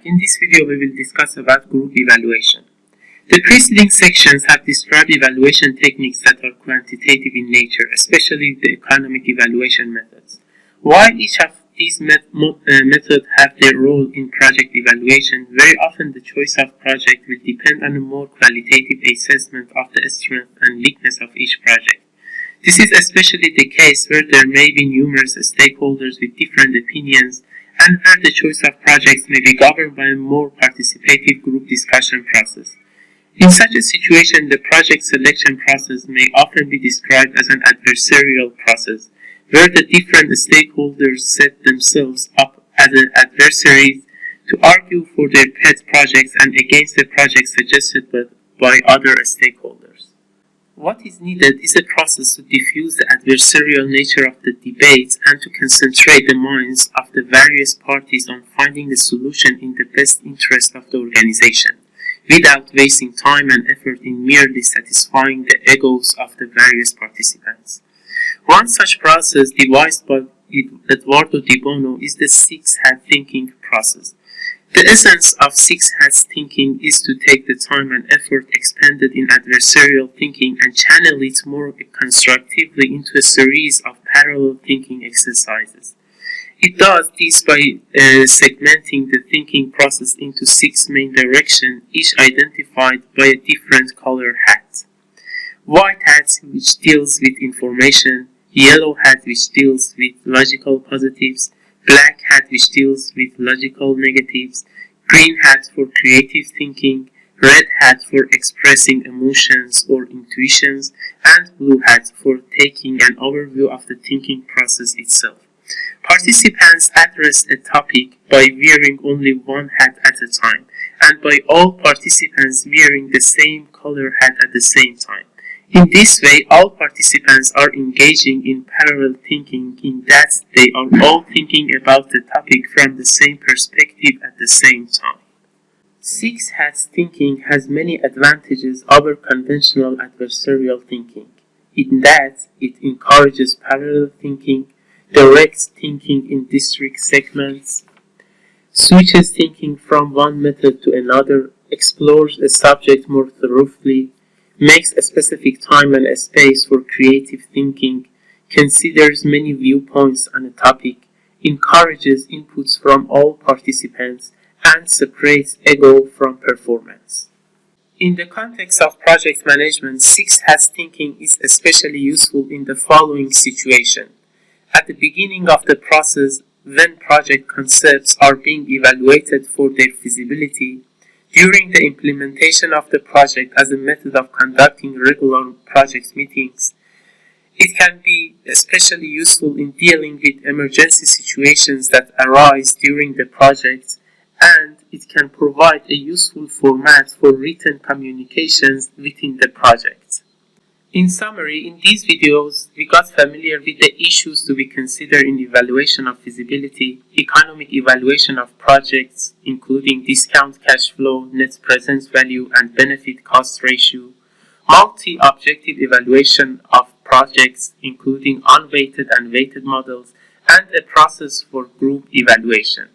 In this video, we will discuss about group evaluation. The preceding sections have described evaluation techniques that are quantitative in nature, especially the economic evaluation methods. While each of these met uh, methods have their role in project evaluation, very often the choice of project will depend on a more qualitative assessment of the strength and weakness of each project. This is especially the case where there may be numerous stakeholders with different opinions and where the choice of projects may be governed by a more participative group discussion process. In such a situation, the project selection process may often be described as an adversarial process, where the different stakeholders set themselves up as adversaries to argue for their pet projects and against the projects suggested by other stakeholders. What is needed is a process to diffuse the adversarial nature of the debates and to concentrate the minds of the various parties on finding the solution in the best interest of the organization, without wasting time and effort in merely satisfying the egos of the various participants. One such process devised by Eduardo de Bono is the six-hat thinking process, the essence of six hats thinking is to take the time and effort expended in adversarial thinking and channel it more constructively into a series of parallel thinking exercises. It does this by uh, segmenting the thinking process into six main directions, each identified by a different color hat. White hat, which deals with information, yellow hat, which deals with logical positives, black hat which deals with logical negatives, green hat for creative thinking, red hat for expressing emotions or intuitions, and blue hat for taking an overview of the thinking process itself. Participants address a topic by wearing only one hat at a time, and by all participants wearing the same color hat at the same time. In this way, all participants are engaging in parallel thinking in that they are all thinking about the topic from the same perspective at the same time. Six hats thinking has many advantages over conventional adversarial thinking, in that it encourages parallel thinking, directs thinking in discrete segments, switches thinking from one method to another, explores a subject more thoroughly, makes a specific time and a space for creative thinking, considers many viewpoints on a topic, encourages inputs from all participants, and separates ego from performance. In the context of project management, six hats thinking is especially useful in the following situation. At the beginning of the process, when project concepts are being evaluated for their feasibility, during the implementation of the project as a method of conducting regular project meetings, it can be especially useful in dealing with emergency situations that arise during the project and it can provide a useful format for written communications within the project. In summary, in these videos, we got familiar with the issues to be considered in evaluation of feasibility, economic evaluation of projects, including discount cash flow, net present value, and benefit cost ratio, multi-objective evaluation of projects, including unweighted and weighted models, and a process for group evaluation.